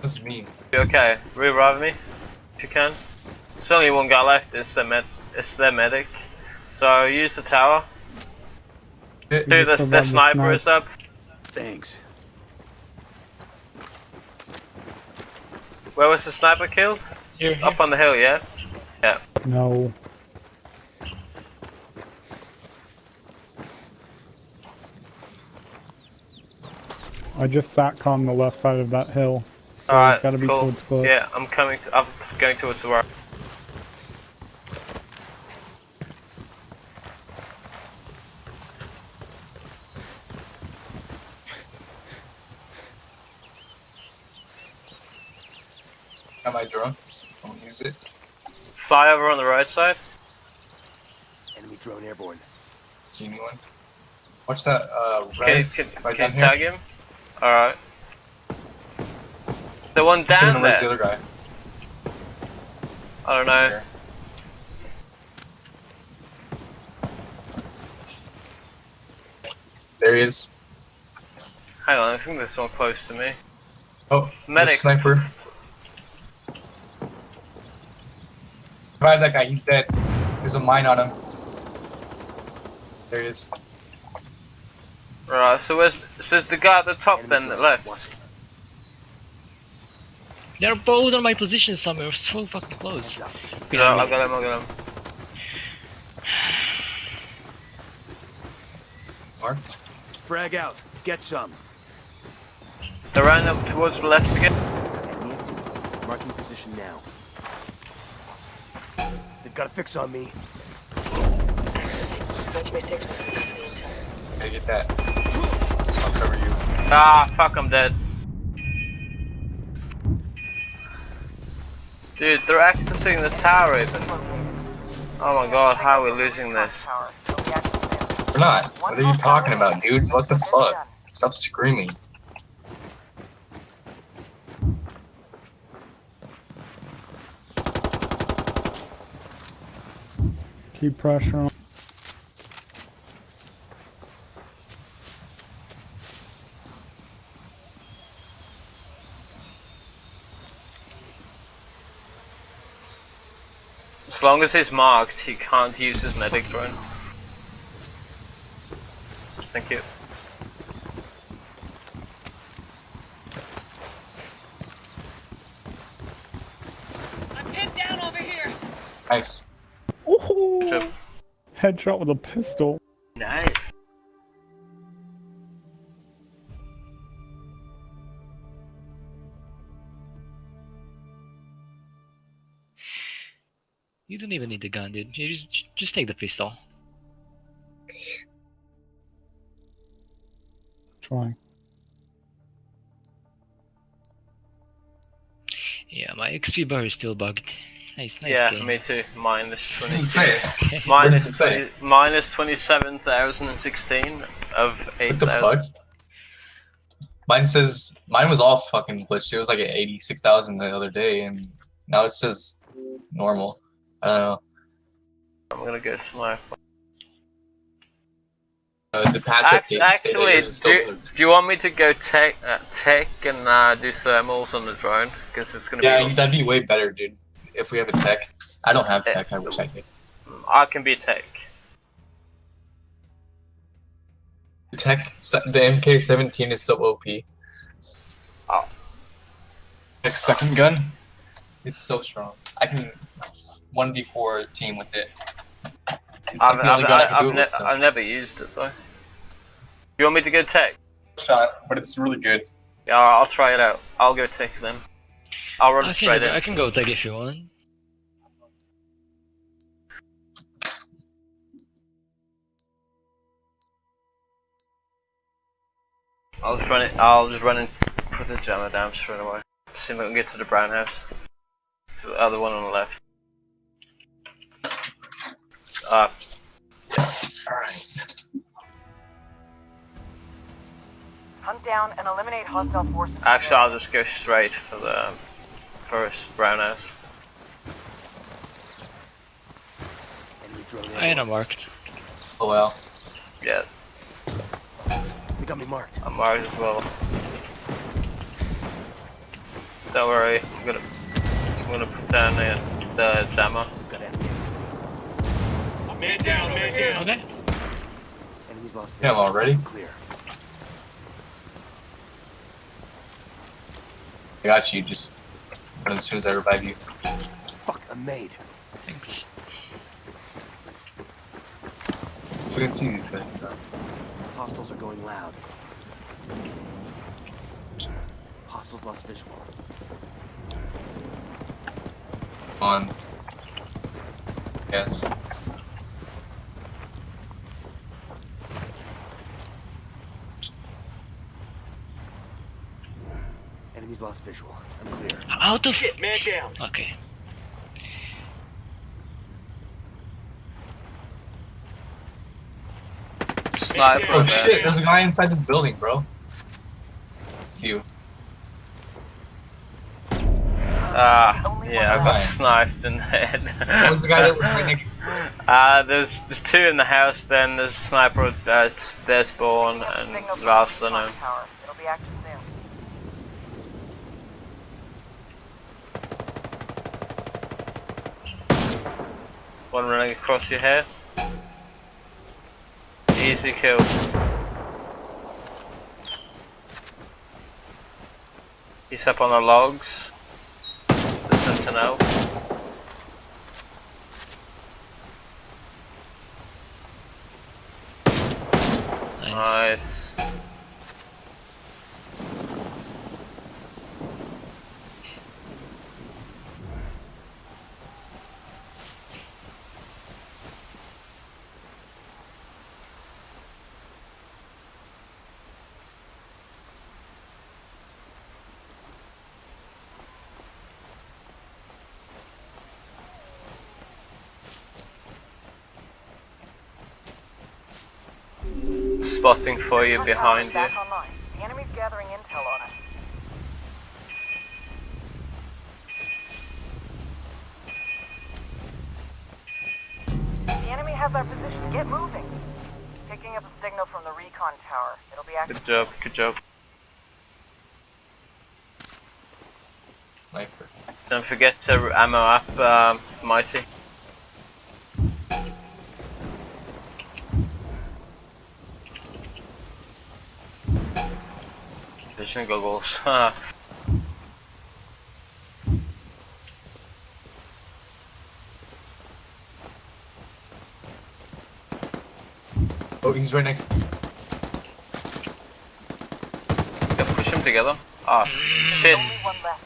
That's me. Okay, revive me if you can. There's only one guy left. It's the med. It's their medic. So use the tower. Hit. Do the survive the the sniper is up. Thanks. Where was the sniper killed? Here, here. Up on the hill, yeah. Yeah. No. I just sat on the left side of that hill. So Alright, gotta be cool. towards. Yeah, I'm coming. I'm going towards the right. Got I drone. Don't use it. Fly over on the right side. Enemy drone airborne. See anyone? Watch that uh Can, res can, right can down here. tag him? Alright. The one I'm down the res the other guy. I don't know. Here. There he is. Hang on, I think there's one close to me. Oh, Medic. Medic. sniper. Revive that guy, he's dead. There's a mine on him. There he is. Right, so where's so the guy at the top Enemy then drone. that left? Watch. They're both on my position somewhere, so fucking close. Heads up. Yeah, I got him, I got him. Marked. Frag out. Get some. They ran up towards the left again. Got. Marking position now. They've got a fix on me. Gotta get that. I'll cover you. Ah, fuck, I'm dead. Dude, they're accessing the tower even. Oh my god, how are we losing this? Tower. It'll be active soon. We're not. What are you talking about, dude? What the fuck? Stop screaming. Keep pressure on. As long as he's marked, he can't use his medic drone. Thank you. I'm pinned down over here. Nice. Ooh, headshot with a pistol. Nice. You don't even need the gun, dude. You just just take the pistol. Trying. Yeah, my XP bar is still bugged. Nice, nice yeah, game. me too. Minus (laughs) twenty. Say it. minus What does it say? 20 minus twenty-seven thousand and sixteen of eight What the thousand. fuck? Mine says mine was all fucking glitched. It was like at eighty six thousand the other day, and now it says normal. I don't know. I'm gonna go to my. Uh, the patch Act- update say that actually, yours is still do, do you want me to go tech, uh, tech and uh, do thermals on the drone? Because it's gonna Yeah, be. that'd be way better, dude. If we have a tech, I don't have tech. I wish I did. I can be tech. The tech, the MK17 is so OP. Oh. Like second gun, it's so strong. I can one v four team with it. It's I've, like I've, I've, I've, ne-. I've never used it though. You want me to go tech? shot, but it's really good. Yeah, I'll try it out. I'll go tech then. I'll run I straight can, in. I can go tag if you want. I'll just run it. I'll just run and put the jammer down straight away. See if I can get to the brown house. To the other one on the left. Uh, Alright. Hunt down and eliminate hostile forces. actually, I'll just go straight for the first brown house. Enemy drone I am marked. Oh well. Yeah, They got me marked. I'm marked as well. Don't worry, I'm gonna I'm gonna put down the, the jammer. Got enemy activity. Okay. Enemies lost Yeah, visual. already? Clear. I got you. Just as soon as I revive you. Fuck, I'm made. Thanks. We can see these guys. Hostiles are going loud. Hostiles lost visual. Bonds. Yes. Enemies lost visual. I'm clear. Out of. Shit, man down. Okay. Sniper. Oh shit! There's a guy inside this building, bro. It's you. Ah, yeah, I got Why? sniped in the head. What was the guy that was right next? Uh, there's there's two in the house. Then there's a sniper. Uh, there's spawn and Signal from the last I recon know. tower. It'll be active soon. One running across your head. Easy kill. He's up on the logs. The sentinel. Nice. Nice. Spotting for you behind you. tower's back online. The enemy's gathering intel on us. The enemy has our position. Get moving. Picking up a signal from the recon tower. It'll be active. Good job, good job. Sniper. Don't forget to ammo up, um, Mighty. Vision goggles. (laughs) Oh, he's right next. yeah, push him together. Ah, shit. Only one left.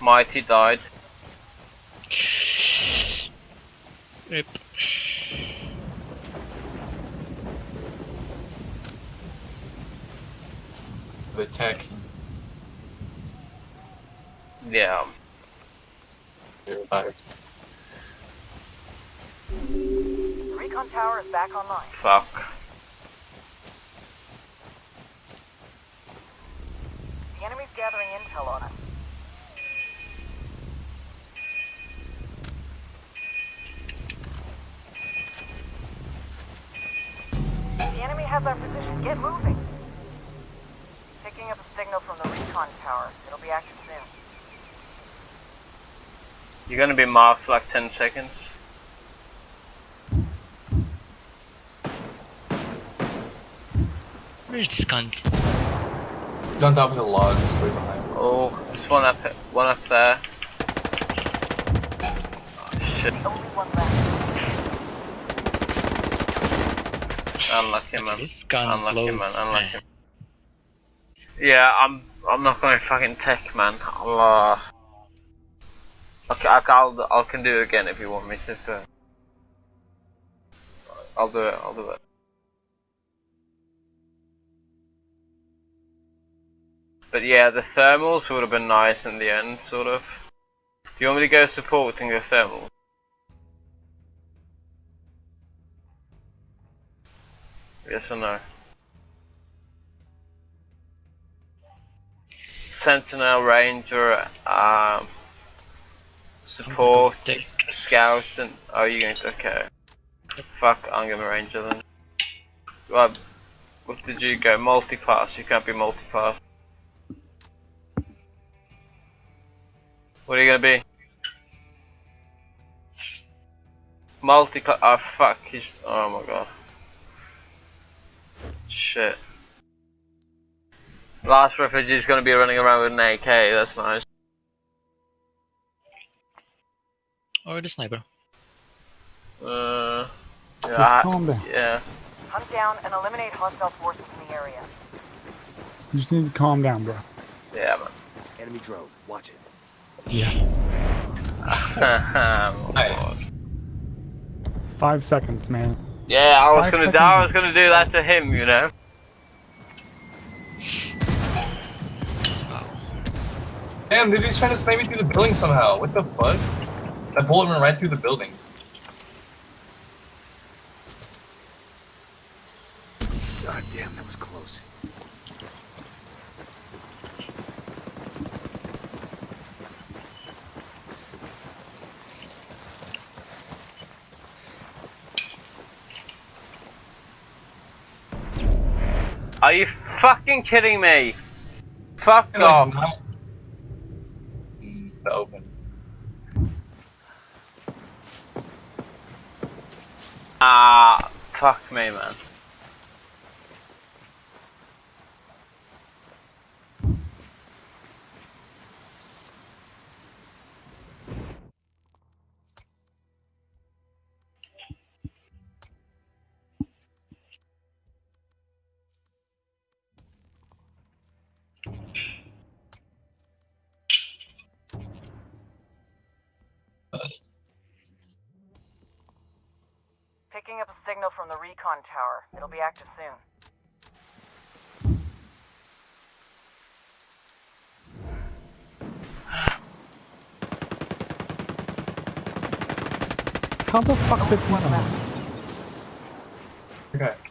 Mighty died. Rip. The tech. Yeah. You're revived. The recon tower is back online. Fuck. The enemy's gathering intel on us. The enemy has our position. Get moving. Picking up a signal from the recon tower. It'll be active soon. You're gonna be marked for like 10 seconds. Where's this cunt? He's on top of the logs, way behind. Oh, there's one up, one up there. Oh, shit. The only one left. Unlucky, man. This gun Unlucky, man. blows. Unlucky. man. Yeah, I'm. I'm not going fucking tech, man. I'll, uh, okay, I'll. I can do it again if you want me to. But I'll do it. I'll do it. But yeah, the thermals would have been nice in the end, sort of. Do you want me to go support and go thermal? Yes or no? Sentinel, Ranger, um, support, scout, and oh, you going to okay? Fuck, I'm gonna Ranger then. Right, what did you go? Multi-class. You can't be multi-class. What are you gonna be? Multi-class. Oh fuck. He's. Oh my god. Shit. Last refugee is gonna be running around with an AK. That's nice. Or the sniper. Uh. Just Yeah. calm down. Yeah. Hunt down and eliminate hostile forces in the area. You just need to calm down, bro. Yeah, man. Enemy drone. Watch it. Yeah. (laughs) Oh, Nice. Five seconds, man. Yeah, I was Five gonna do, I was gonna do that to him, you know. Damn, dude, he's trying to snipe me through the building somehow. What the fuck? That bullet went right through the building. God damn, that was close. Are you fucking kidding me? Fuck And, like, off. The open. Ah, fuck me, man. Picking up a signal from the recon tower. It'll be active soon. How the fuck did One know? left. Okay.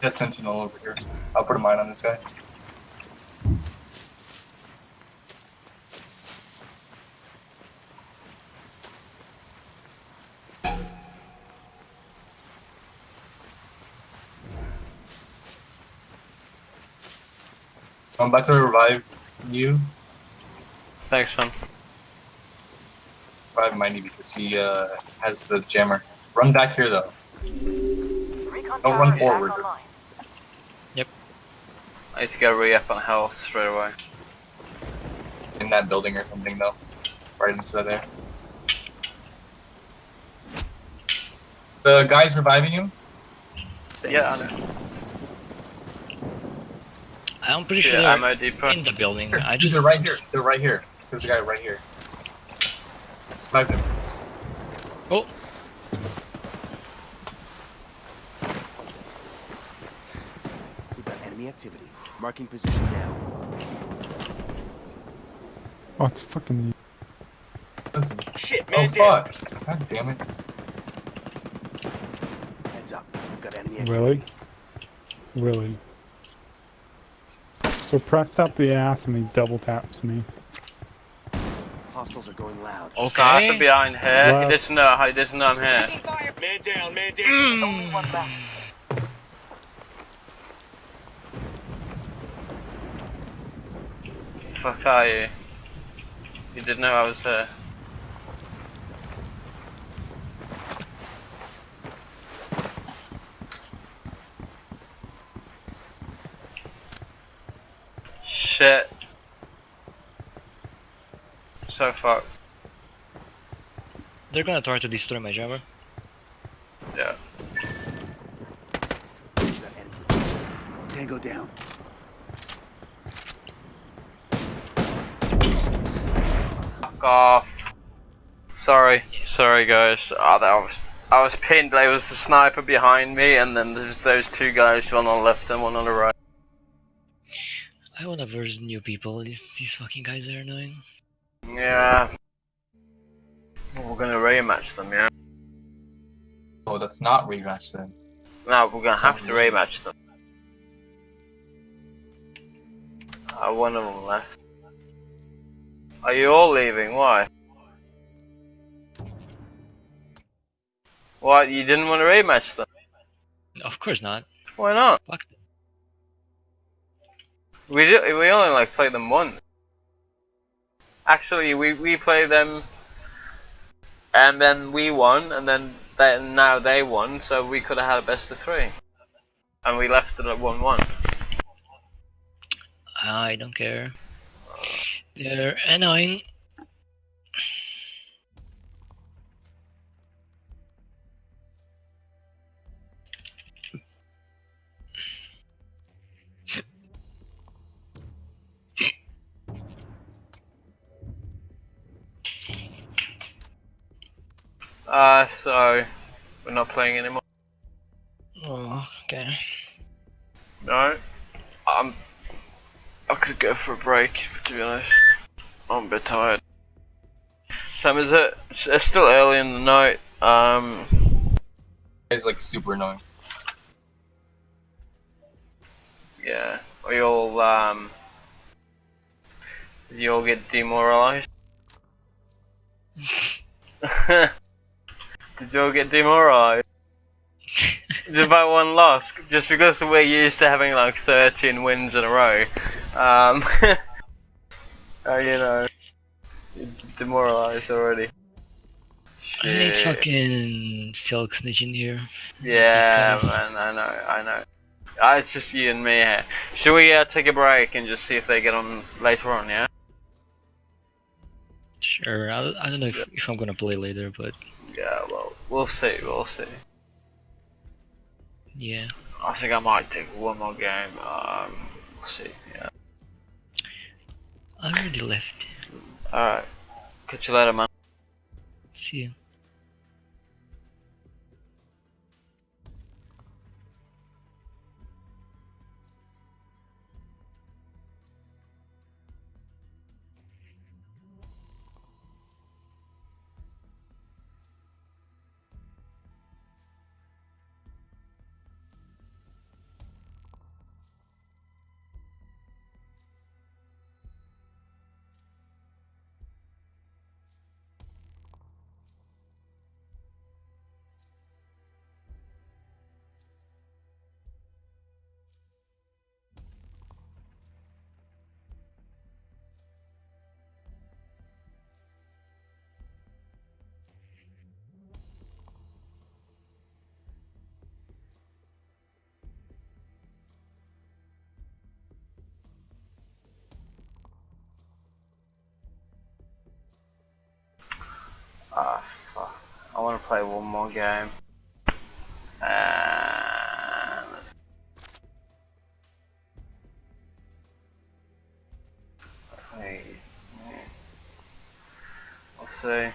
Got Sentinel over here. I'll put a mine on this guy. I'm about to revive you. Thanks, man. Revive Mindy because he uh, has the jammer. Run back here though. Recon Don't run is forward. Back online. I need to go re-up on health straight away. In that building or something though. Right into that there. The guy's reviving him. Yeah, I know. I'm pretty sure Yeah, they're ammo depot. in the building. Here, I just they're right here. They're right here. There's a guy right here. Revive him. Oh, We've got enemy activity. Marking position now. Oh, it's fucking. That's- Shit, Oh fuck! God damn it! Heads up. We've got enemy activity. Really? Really? So press up the ass and he double taps me. Hostiles are going loud. Sniper okay. behind here. Wow. He doesn't know. He doesn't know I'm here. Man down, man down. Hmm. Only one left. Fuck are you? You didn't know I was here. Shit. So fucked. they're gonna try to destroy my jammer. Yeah. We've. Tango down. Off. Sorry, sorry guys. Oh, that was I was pinned. There was a sniper behind me, and then there's those two guys, one on the left and one on the right. I wanna verse new people. These these fucking guys are annoying. Yeah. We're gonna rematch them, yeah. Oh, that's not rematch them. No, we're gonna have to rematch them. Uh, one of them left. Are you all leaving? Why? What? You didn't want to rematch them? Of course not. Why not? Fuck them. We did, we only like played them once. Actually, we we played them, and then we won, and then they, now they won, so we could have had a best of three, and we left it at one-one. I don't care. They're annoying. Uh, so we're not playing anymore. Oh, okay. No, I'm. I could go for a break. To be honest, I'm a bit tired. Time is it? It's, still early in the night. Um, It's like super annoying. yeah. We all um. You all get demoralized. (laughs) Did you all get demoralized? (laughs) just by one loss, just because we're used to having like 13 wins in a row. Um, (laughs) uh, you know, demoralized already. I need Shit. fucking silk snitch in here. Yeah, man, I know, I know. Uh, it's just you and me here. Should we uh, take a break and just see if they get on later on, yeah? Sure. I, I don't know if, if I'm gonna play later, but Yeah, well, we'll see, we'll see. yeah. I think I might take one more game. Um, we'll see, yeah. I already left. Alright. Catch you later, man. See you. Fuck. I want to play one more game. See. Hey,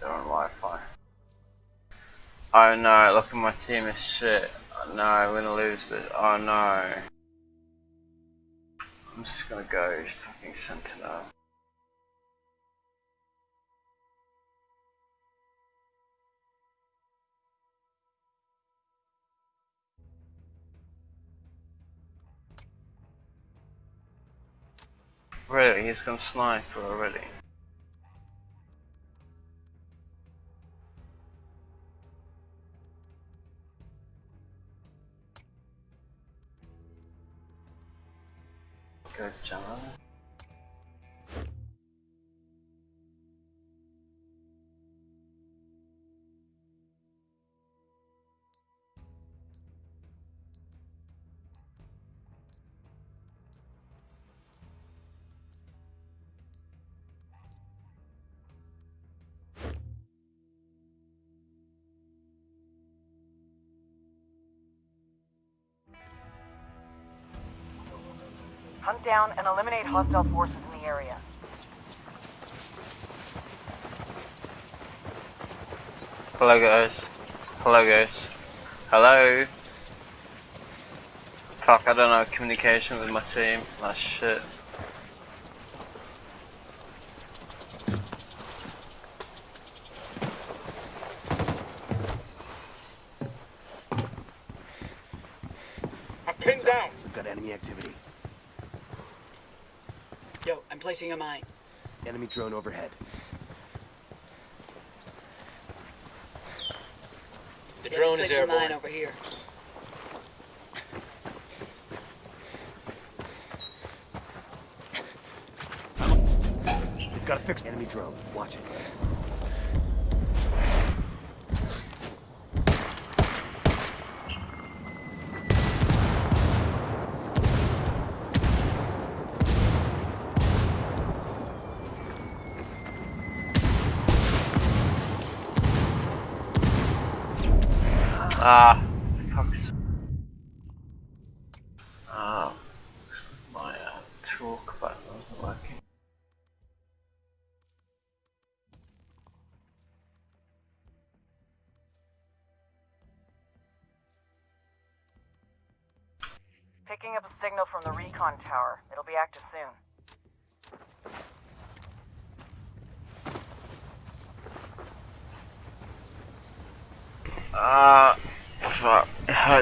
they're on Wi-Fi. Oh no, look at my team is shit. Oh, no, we're gonna lose this. Oh no. Gonna go fucking Sentinel. Really, he's gonna sniper already. Hunt down and eliminate hostile forces in the area. Hello guys. Hello guys. Hello. Fuck, I don't know communication with my team. That's shit. Pinned down. We've got enemy activity. Yo, I'm placing a mine. Enemy drone overhead. The drone is airborne. mine over here. We've got to fix enemy drone. Watch it.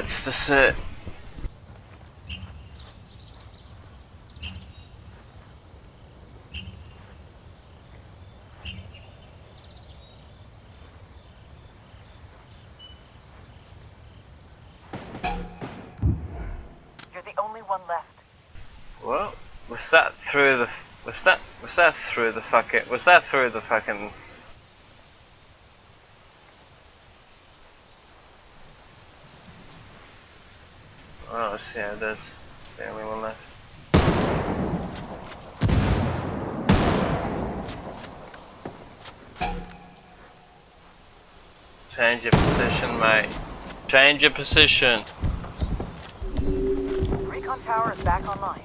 It hurts to sit. You're the only one left. Well, was that through the? Was that? Was that through the fucking? Was that through the fucking? Oh, yeah, there's the only one left. Change your position, mate. Change your position. Recon tower is back online.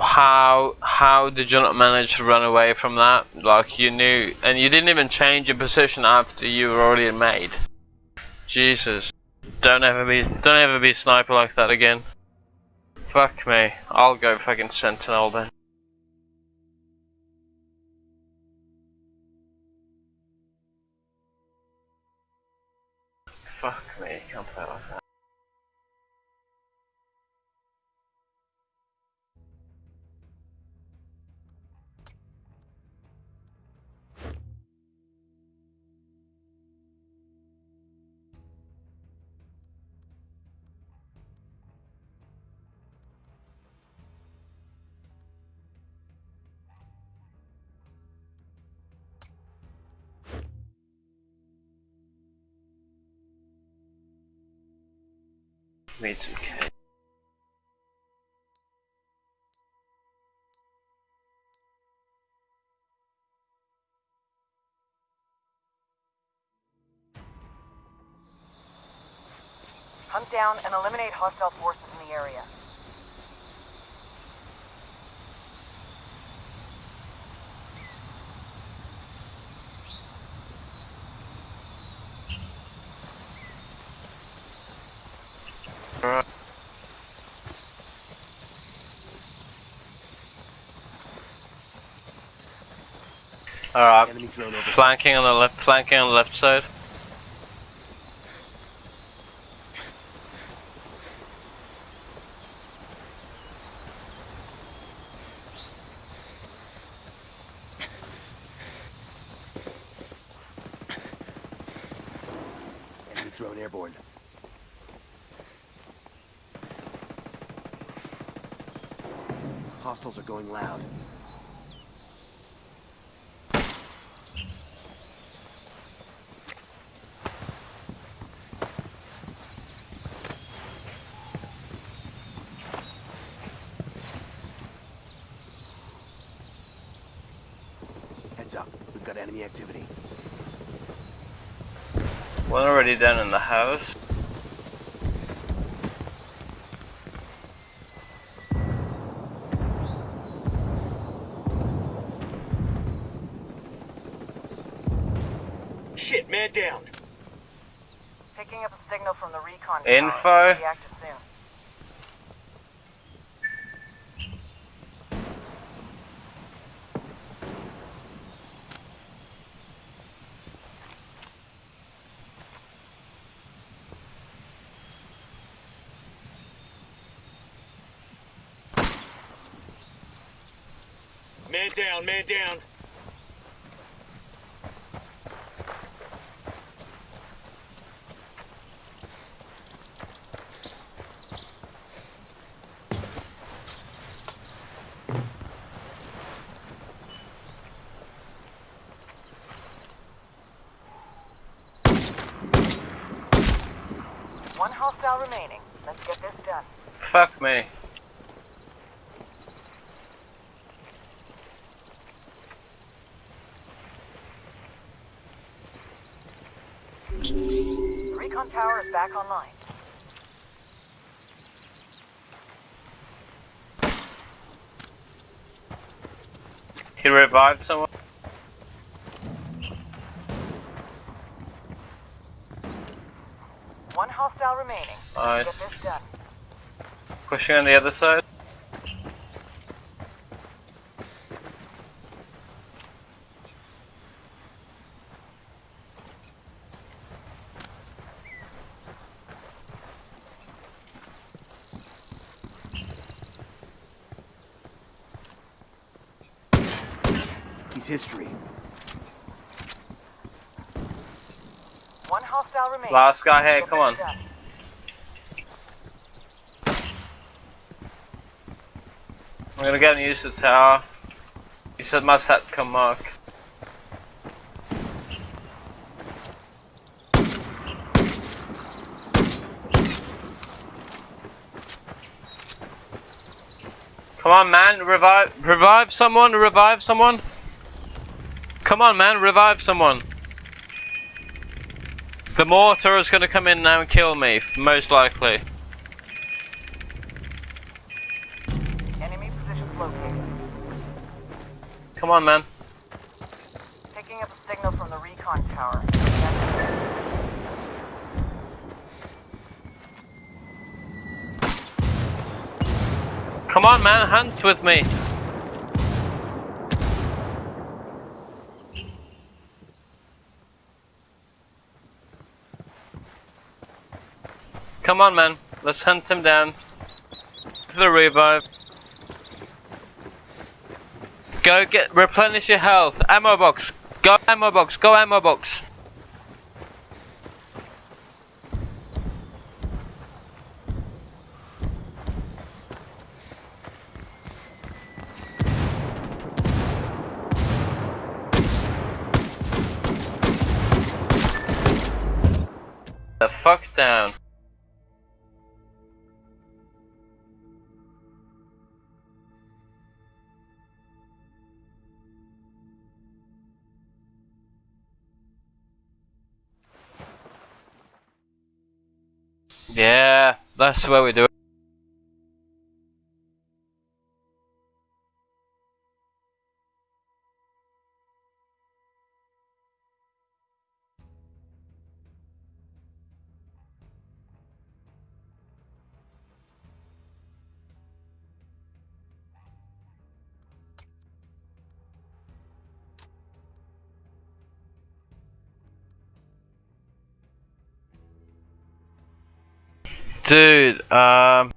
How how did you not manage to run away from that? Like you knew, and you didn't even change your position after you were already made. Jesus, don't ever be don't ever be a sniper like that again. Fuck me, I'll go fucking sentinel then. Some cake. Hunt down and eliminate hostile forces in the area. Alright, Enemy drone over. flanking on the left, flanking on the left side. Enemy drone airborne. Hostiles are going loud. Heads up. We've got enemy activity. One already down in the house. Shit, man down. Picking up a signal from the recon Info. tower. Be active soon. Man down, man down. One hostile remaining. Let's get this done. Fuck me. The recon tower is back online. He revived someone. One hostile remaining. Nice. get this done. Pushing on the other side. History. One hostile remaining. Last guy here, come on. done. I'm gonna get used to the tower. He said must have come mark. Come on man, revive revive someone, revive someone. Come on man, revive someone. The mortar is gonna come in now and kill me, most likely. Enemy positions located. Come on man. Picking up a signal from the recon tower. Come on, man, hunt with me. Come on, man. Let's hunt him down. For the revive. Go get replenish your health. Ammo box. Go ammo box. Go ammo box. That's where we do it. Dude, um.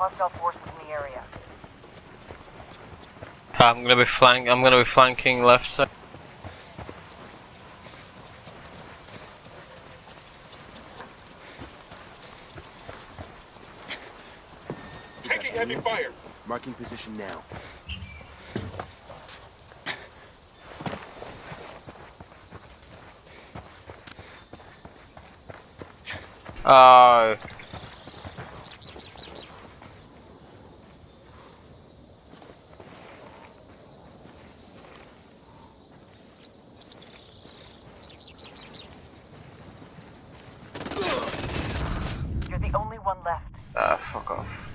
Hostile forces in the area. I'm gonna be flank. I'm gonna be flanking left side. Taking heavy fire. Marking position now. Oh. You're the only one left. Ah, fuck off.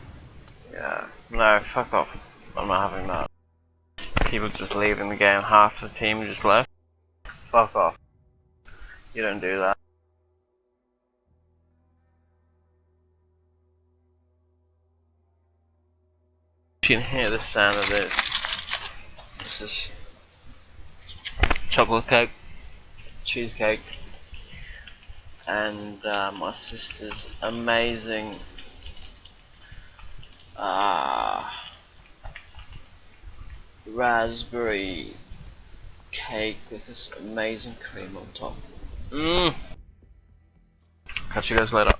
Yeah. No, fuck off. I'm not having that. People just leaving the game. Half the team just left. Fuck off. You don't do that. You can hear the sound of this. This is chocolate cake, cheesecake, and uh, my sister's amazing ah raspberry cake with this amazing cream on top. Mmm. Catch you guys later.